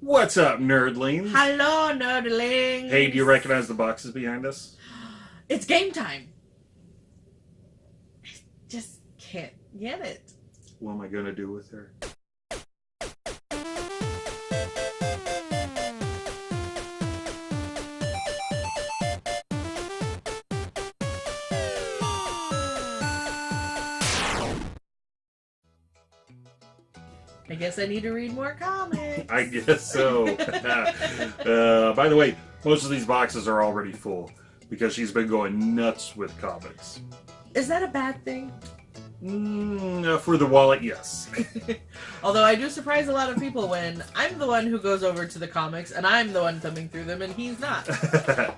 What's up, nerdlings? Hello, nerdlings. Hey, do you recognize the boxes behind us? It's game time. I just can't get it. What am I gonna do with her? I guess I need to read more comics. I guess so. uh, by the way, most of these boxes are already full because she's been going nuts with comics. Is that a bad thing? Mm, uh, for the wallet, yes. Although I do surprise a lot of people when I'm the one who goes over to the comics and I'm the one thumbing through them and he's not.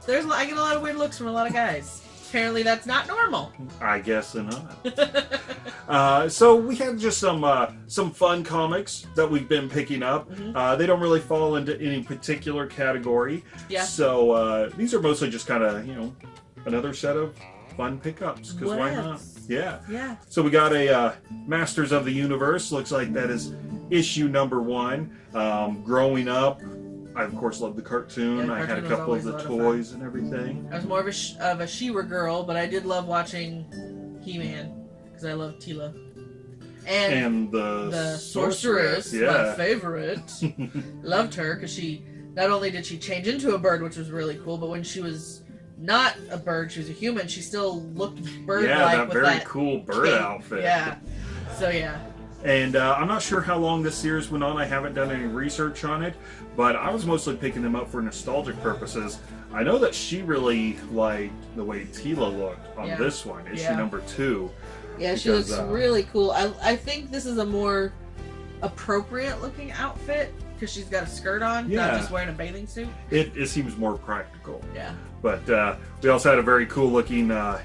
There's I get a lot of weird looks from a lot of guys. Apparently that's not normal. I guess not. uh, so we have just some uh, some fun comics that we've been picking up. Mhm. Uh, they don't really fall into any particular category. Yeah. So uh, these are mostly just kind of you know another set of fun pickups because why not? Yeah. Yeah. So we got a uh, Masters of the Universe. Looks like that is issue number one. Um, growing up, I of course loved the cartoon. Yeah, the I had a couple of the toys and everything. I was more of a sh- of a She-Ra girl, but I did love watching He-Man because I love Teela. And, And the, the sorceress, my yeah. favorite, loved her because she not only did she change into a bird, which was really cool, but when she was not a bird, she was a human. She still looked bird-like yeah, that with very that cool bird cape. outfit. Yeah. So yeah, And uh, I'm not sure how long this series went on. I haven't done any research on it, but I was mostly picking them up for nostalgic purposes. I know that she really liked the way Teela looked on Yeah. this one, issue Yeah. number two. yeah, she looks uh, really cool. I I think this is a more appropriate looking outfit because she's got a skirt on, Yeah. not just wearing a bathing suit. It, it seems more practical. Yeah. But uh, we also had a very cool looking uh,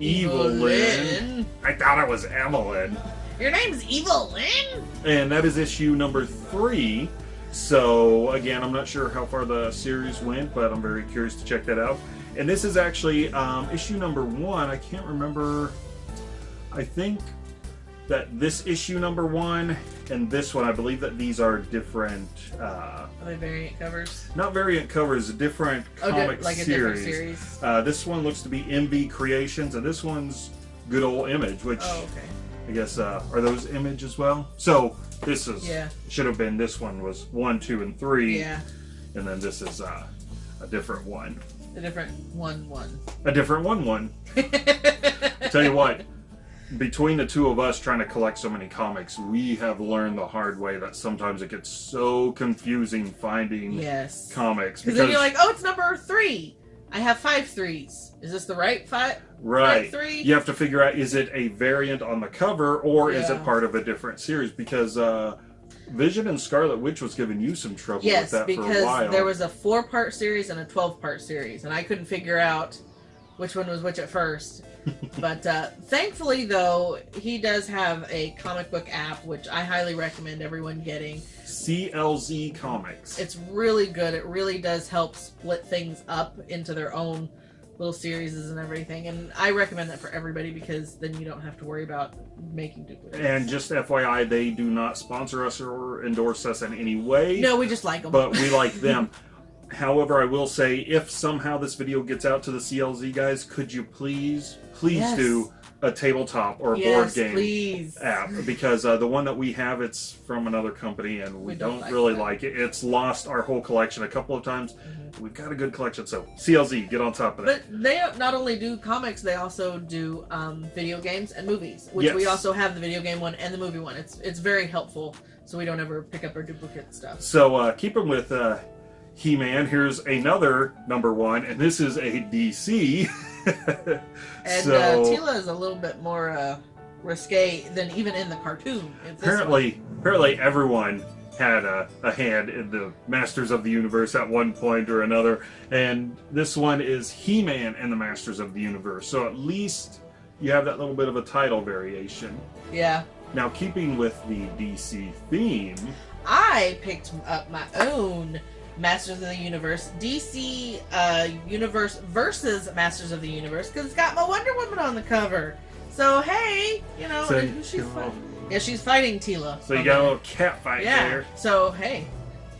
Evelyn. Evelyn. I thought it was Evelyn. Your name's Evil Evelyn? And that is issue number three. So, again, I'm not sure how far the series went, but I'm very curious to check that out. And this is actually um, issue number one. I can't remember. I think that this issue number one and this one, I believe that these are different, uh, Are they variant covers? not variant covers, different Oh, comic like a series. different series. Uh, this one looks to be MV Creations, and this one's Good Old Image, which Oh, okay. I guess uh, are those Image as well. So this is Yeah. should have been this one was one, two, and three, Yeah. and then this is uh, a different one, A different one one. a different one. One. Tell you what, between the two of us trying to collect so many comics, we have learned the hard way that sometimes it gets so confusing finding yes. comics Because then you're like, oh, it's number three. I have five threes. Is this the right five? right. three? You have to figure out is it a variant on the cover or is it part of a different series? Because uh, Vision and Scarlet Witch was giving you some trouble Yes, with that for a while. Yes, because there was a four part series and a 12 part series, and I couldn't figure out which one was which at first. but uh, thankfully, though, he does have a comic book app, which I highly recommend everyone getting. CLZ Comics. It's really good. It really does help split things up into their own little series and everything. And I recommend that for everybody because then you don't have to worry about making duplicates. and just FYI, they do not sponsor us or endorse us in any way, no, we just like them. but we like them. However, I will say, if somehow this video gets out to the CLZ guys, could you please, please Yes. do a tabletop or a yes, board game please. app because uh, the one that we have it's from another company and we, We don't, don't like really that. like it it's lost our whole collection a couple of times Mhm. we've got a good collection so clz get on top of that But they not only do comics, they also do um, video games and movies, which we also have the video game one and the movie one. It's it's very helpful, so we don't ever pick up our duplicate stuff. so uh, keep them with uh, he-man here's another number one and this is a dc And so uh, Teela is a little bit more uh, risque than even in the cartoon. Apparently apparently everyone had a, a hand in the Masters of the Universe at one point or another, and this one is He-Man and the Masters of the Universe. So at least you have that little bit of a title variation. Yeah, Now, keeping with the DC theme, I picked up my own Masters of the Universe DC uh, Universe versus Masters of the Universe because it's got my Wonder Woman on the cover. So hey, you know, So, she's. Yeah, she's fighting Teela. so you got a little cat fight yeah. there. So hey,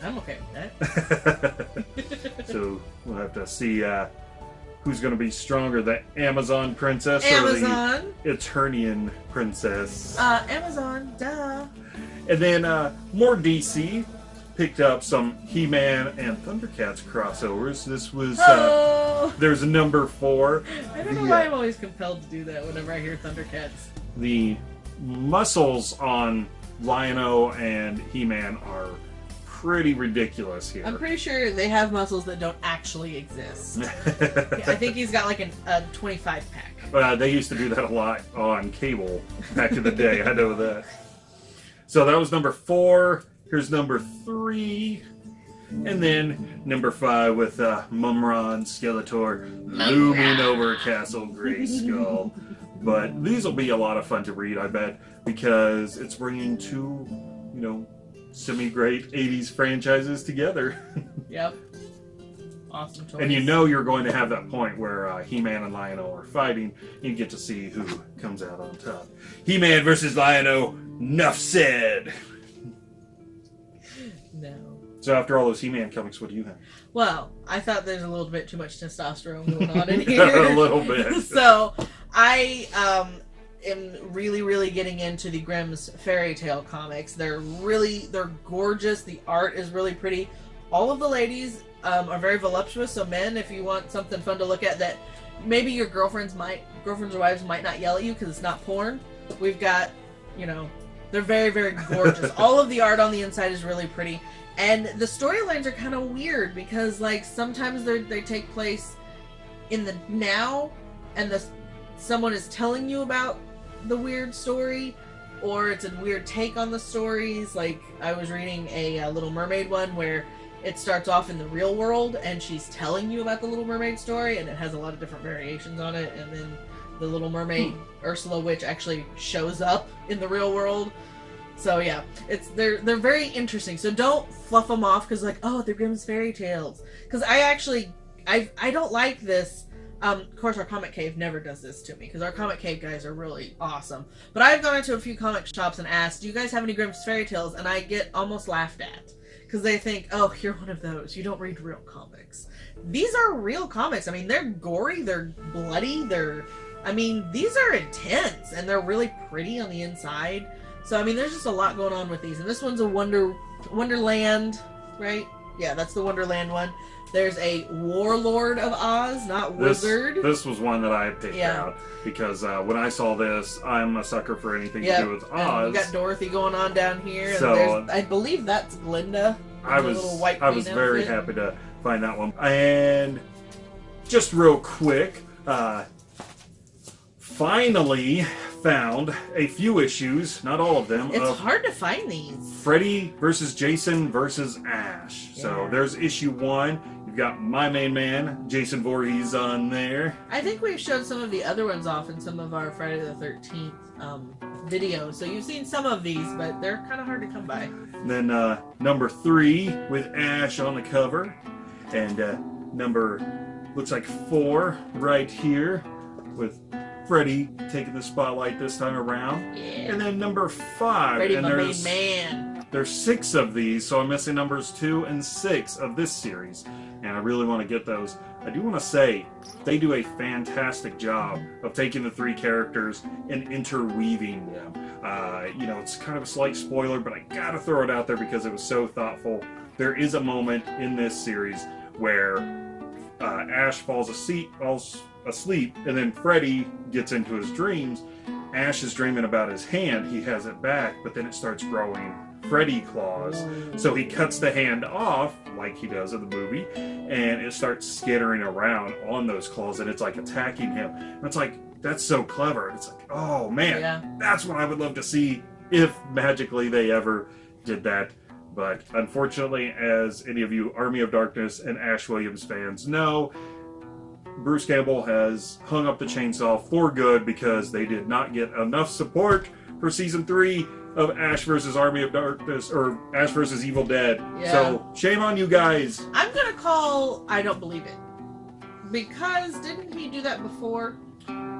I'm okay with that. so we'll have to see uh, who's going to be stronger, the Amazon princess Amazon. or the Eternian princess. Uh, Amazon, duh. And then uh, more DC picked up some He-Man and Thundercats crossovers. This was uh, Oh, there's a number four. I don't know the, why uh, I'm always compelled to do that whenever I hear Thundercats. The muscles on Lion-O and He-Man are pretty ridiculous here. I'm pretty sure they have muscles that don't actually exist. I think he's got like an, a 25 pack. Uh, they used to do that a lot on cable back in the day. I know that. So that was number four. Here's number three. And then number five with uh, Mumm-Ra and Skeletor looming over Castle Grayskull. but these will be a lot of fun to read, I bet, because it's bringing two, you know, semi-great 80s franchises together. Yep. Awesome choice. And you know you're going to have that point where uh, He-Man and Lion-O are fighting. You get to see who comes out on top. He-Man versus Lion-O. Nuff said. No. So after all those He-Man comics, what do you have? Well, I thought there's a little bit too much testosterone going on in here. a little bit. so I um, am really, really getting into the Grimm's fairy tale comics. They're really, they're gorgeous. The art is really pretty. All of the ladies um, are very voluptuous. So men, if you want something fun to look at, that maybe your girlfriends might, girlfriends or wives might not yell at you because it's not porn. We've got, you know, they're very, very gorgeous. All of the art on the inside is really pretty. And the storylines are kind of weird because, like, sometimes they they take place in the now, and the someone is telling you about the weird story, or it's a weird take on the stories. Like I was reading a, uh Little Mermaid one where it starts off in the real world, and she's telling you about the Little Mermaid story, and it has a lot of different variations on it, and then the Little Mermaid Ursula Witch actually shows up in the real world. So yeah, it's they're they're very interesting. So don't fluff them off because like oh they're Grimm's fairy tales. Because I actually I I don't like this. Um, of course, our comic cave never does this to me because our comic cave guys are really awesome. But I've gone into a few comic shops and asked, "Do you guys have any Grimm's fairy tales?" And I get almost laughed at because they think, "Oh, you're one of those. You don't read real comics." These are real comics. I mean, they're gory, they're bloody, they're I mean, these are intense and they're really pretty on the inside. So I mean, there's just a lot going on with these. And this one's a Wonder Wonderland, right? Yeah, that's the Wonderland one. There's a Warlord of Oz, not This, Wizard. this was one that I picked Yeah. out because uh, when I saw this, I'm a sucker for anything yeah, to do with and Oz. you got Dorothy going on down here, So- I believe that's Glinda. I was white I was very outfit. happy to find that one. And just real quick, uh, finally found a few issues, not all of them, It's of hard to find these. Freddy versus Jason versus Ash. So there's issue one. You've got my main man, Jason Voorhees, on there. I think we've showed some of the other ones off in some of our Friday the Thirteenth um, videos, so you've seen some of these, but they're kind of hard to come by. And then uh, number three with Ash on the cover, and uh, number looks like four right here with Freddy taking the spotlight this time around. Yeah, And then number five, Freddy, and there's man. there's six of these, so I'm missing numbers two and six of this series, and I really want to get those. I do want to say they do a fantastic job of taking the three characters and interweaving them. Uh, you know, it's kind of a slight spoiler, but I gotta throw it out there because it was so thoughtful. There is a moment in this series where uh, Ash falls asleep, falls asleep, and then Freddy gets into his dreams. Ash is dreaming about his hand. He has it back, but then it starts growing Freddy claws. So he cuts the hand off, like he does in the movie, and it starts skittering around on those claws, and it's like attacking him. And it's like, that's so clever. It's like, oh man, Yeah. that's what I would love to see if magically they ever did that. But unfortunately, as any of you Army of Darkness and Ash Williams fans know, Bruce Campbell has hung up the chainsaw for good because they did not get enough support for season three of Ash versus Army of Darkness or Ash versus Evil Dead. Yeah. So shame on you guys. I'm gonna call. I don't believe it because didn't he do that before?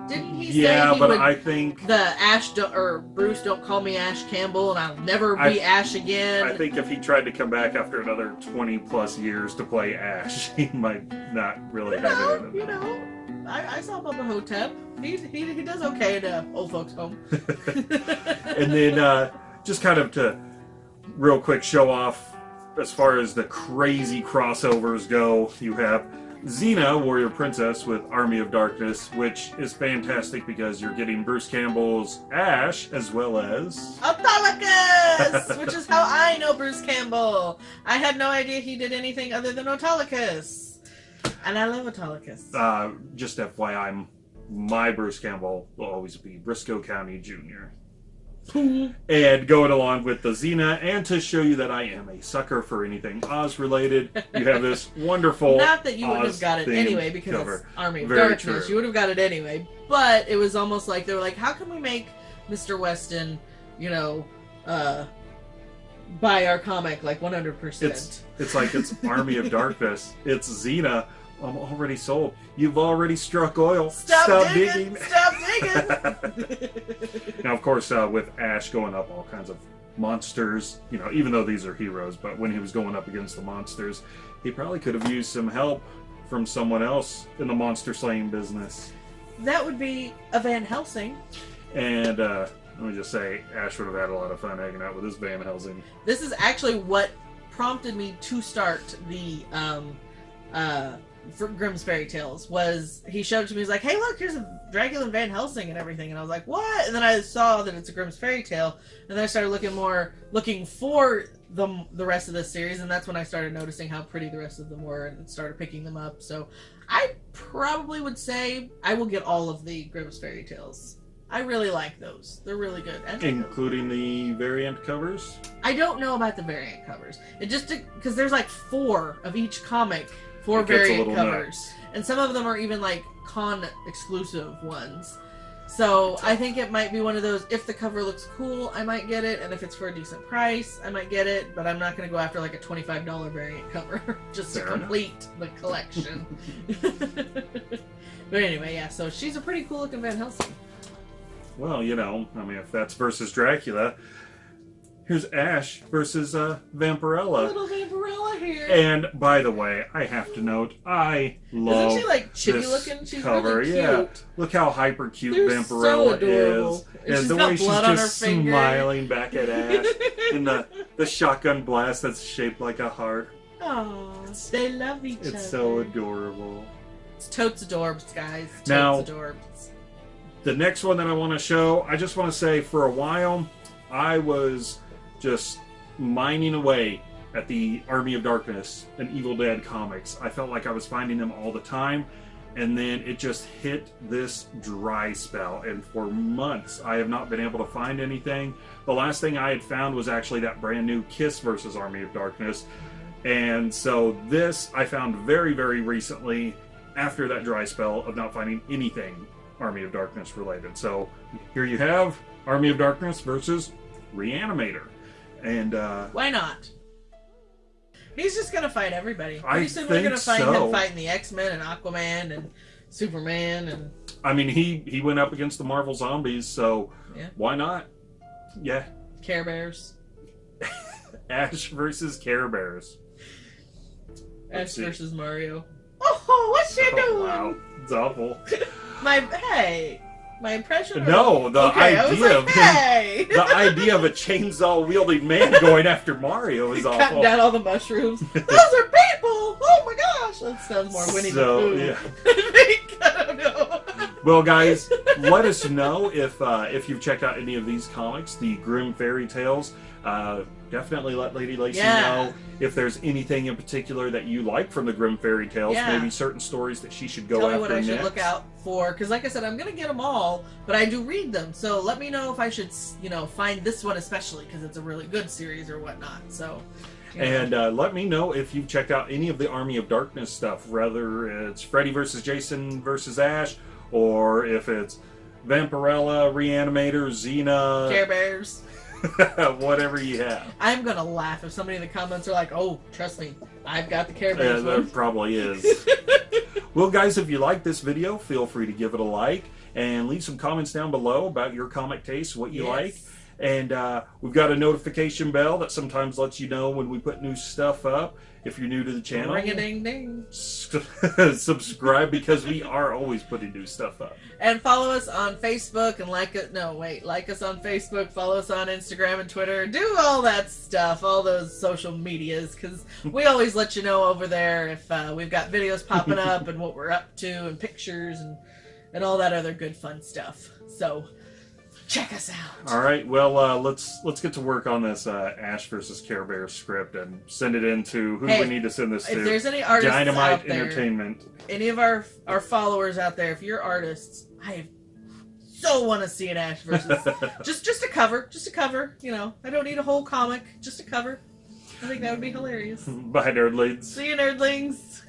Didn't he yeah, say he but would I think the Ash do, or Bruce don't call me Ash Campbell and I'll never be I- Ash again. I think if he tried to come back after another 20 plus years to play Ash, he might not really you have know, it you know, I, I saw Bubba Ho-Tep. He, he, he does okay in a old folks home. and then uh, just kind of to real quick show off as far as the crazy crossovers go, you have Xena, Warrior Princess, with Army of Darkness, which is fantastic because you're getting Bruce Campbell's Ash as well as. Autolycus, which is how I know Bruce Campbell. I had no idea he did anything other than Autolycus, and I love Autolycus. Uh, just FYI, my Bruce Campbell will always be Brisco County Jr. And going along with the Xena, and to show you that I am a sucker for anything Oz related, you have this wonderful. Not that you wouldn't have got it anyway because cover. it's Army of Very Darkness. true. You would have got it anyway. But it was almost like they were like, how can we make Mr. Weston, you know, uh, buy our comic like 100%? It's it's like it's Army of Darkness. It's Xena. I'm already sold. You've already struck oil. Stop, digging! Stop digging! now, of course, uh, with Ash going up all kinds of monsters, you know, even though these are heroes, but when he was going up against the monsters, he probably could have used some help from someone else in the monster slaying business. that would be a Van Helsing. And uh, let me just say, Ash would have had a lot of fun hanging out with his Van Helsing. This is actually what prompted me to start the um, uh, for Grimm's Fairy Tales. Was he showed it to me? He's like, "Hey, look, here's a Dracula and Van Helsing and everything," and I was like, "What?" And then I saw that it's a Grimm's Fairy Tale, and then I started looking more, looking for the the rest of the series, and that's when I started noticing how pretty the rest of them were, and started picking them up. So I probably would say I will get all of the Grimm's Fairy Tales. I really like those. They're really good. And Including the variant covers. I don't know about the variant covers. It just because there's like four of each comic, four It variant covers, and some of them are even like con exclusive ones. So I think it might be one of those. If the cover looks cool, I might get it, and if it's for a decent price, I might get it. But I'm not going to go after like a twenty-five dollar variant cover just Fair to enough. complete the collection. but anyway, yeah. So she's a pretty cool looking Van Helsing. Well, you know, I mean, if that's versus Dracula, here's Ash versus uh, Vampirella. Little Vampirella here. And by the way, I have to note, I love Isn't she like chibi this looking? She's cover. really cute. Yeah, look how hyper cute They're so Vampirella adorable. is, And she's the got way she's just smiling back at Ash, and the the shotgun blast that's shaped like a heart. Oh, they love each other. It's so adorable. It's totes adorbs, guys. Totes Now- adorbs. The next one that I want to show, I just want to say for a while, I was just mining away at the Army of Darkness and Evil Dead comics. I felt like I was finding them all the time, and then it just hit this dry spell. And for months, I have not been able to find anything. The last thing I had found was actually that brand new Kiss versus Army of Darkness. And so this I found very, very recently after that dry spell of not finding anything Army of Darkness related. So here you have Army of Darkness versus Reanimator. And uh, Why not? He's just gonna fight everybody. I Pretty soon we're gonna find so. him fighting the X Men and Aquaman and Superman and I mean, he he went up against the Marvel zombies, so Yeah. why not? Yeah, Care Bears. Ash versus Care Bears. Ash versus Mario. Oh, what's she Oh, doing? wow, it's awful. My hey, my impression. No, the okay, idea like, of him, the idea of a chainsaw wielding man going after Mario is awful. Cutting down all the mushrooms. Those are people. Oh my gosh, that sounds more Winnie So, the Pooh. yeah. I don't know. Well, guys, let us know if uh, if you've checked out any of these comics, the Grimm Fairy Tales. Uh, definitely let Lady Lacey Yeah. know if there's anything in particular that you like from the Grimm Fairy Tales. Yeah. Maybe certain stories that she should go Tell me what I should look out for, because like I said, I'm gonna get them all, but I do read them. So let me know if I should, you know, find this one especially because it's a really good series or whatnot. So. you know. And uh, let me know if you've checked out any of the Army of Darkness stuff, whether it's Freddy versus Jason versus Ash, or if it's Vampirella, Reanimator, Xena, Care Bears. whatever you have. I'm gonna laugh if somebody in the comments are like, "Oh, trust me, I've got the Care Yeah, Bears there one." probably is. well, guys, if you like this video, feel free to give it a like. and leave some comments down below about your comic taste, what you Yes. like. And uh, we've got a notification bell that sometimes lets you know when we put new stuff up. If you're new to the channel, Ring a ding ding. subscribe because we are always putting new stuff up. And follow us on Facebook and like it. No, wait, like us on Facebook. Follow us on Instagram and Twitter. Do all that stuff, all those social medias, because we always let you know over there if uh, we've got videos popping up and what we're up to and pictures and and all that other good fun stuff. So check us out. All right, well, uh, let's let's get to work on this uh, Ash versus Care Bear script and send it into who do we need to send this If to? there's any artists Dynamite out there, Entertainment. any of our our followers out there, if you're artists, I so want to see an Ash versus just just a cover, just a cover. You know, I don't need a whole comic, just a cover. I think that would be hilarious. Bye, nerdlings. See you, nerdlings.